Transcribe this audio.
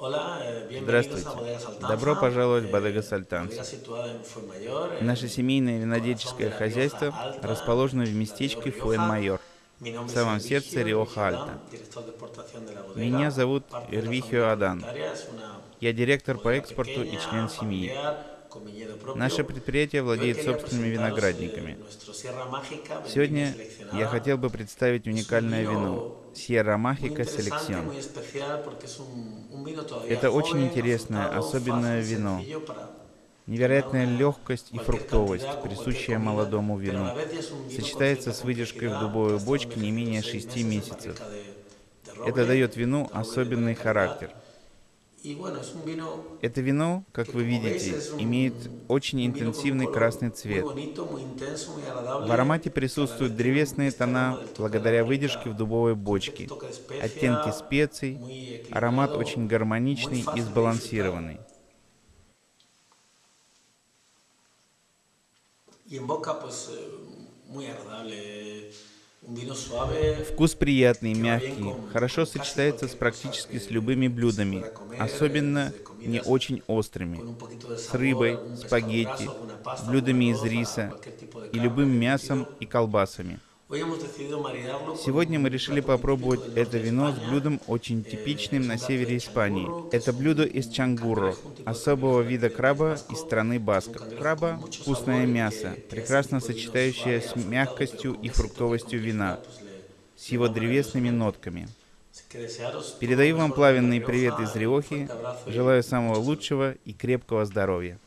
Здравствуйте. Добро пожаловать в Бодега Сальтанс. Наше семейное винодельческое хозяйство расположено в местечке Фуэн-Майор, в самом сердце Рио-Альта. Меня зовут Эрвихио Адан. Я директор по экспорту и член семьи. Наше предприятие владеет собственными виноградниками. Сегодня я хотел бы представить уникальное вино Sierra Mágica Selección. Это очень интересное, особенное вино. Невероятная легкость и фруктовость, присущая молодому вину, сочетается с выдержкой в дубовой бочке не менее 6 месяцев. Это дает вину особенный характер – это вино, как вы видите, имеет очень интенсивный красный цвет. В аромате присутствуют древесные тона благодаря выдержке в дубовой бочке, оттенки специй, аромат очень гармоничный и сбалансированный. Вкус приятный, мягкий, хорошо сочетается с практически с любыми блюдами, особенно не очень острыми, с рыбой, спагетти, блюдами из риса и любым мясом и колбасами. Сегодня мы решили попробовать это вино с блюдом очень типичным на севере Испании. Это блюдо из чангурро, особого вида краба из страны Басков. Краба – вкусное мясо, прекрасно сочетающее с мягкостью и фруктовостью вина, с его древесными нотками. Передаю вам пламенный привет из Риохи, желаю самого лучшего и крепкого здоровья.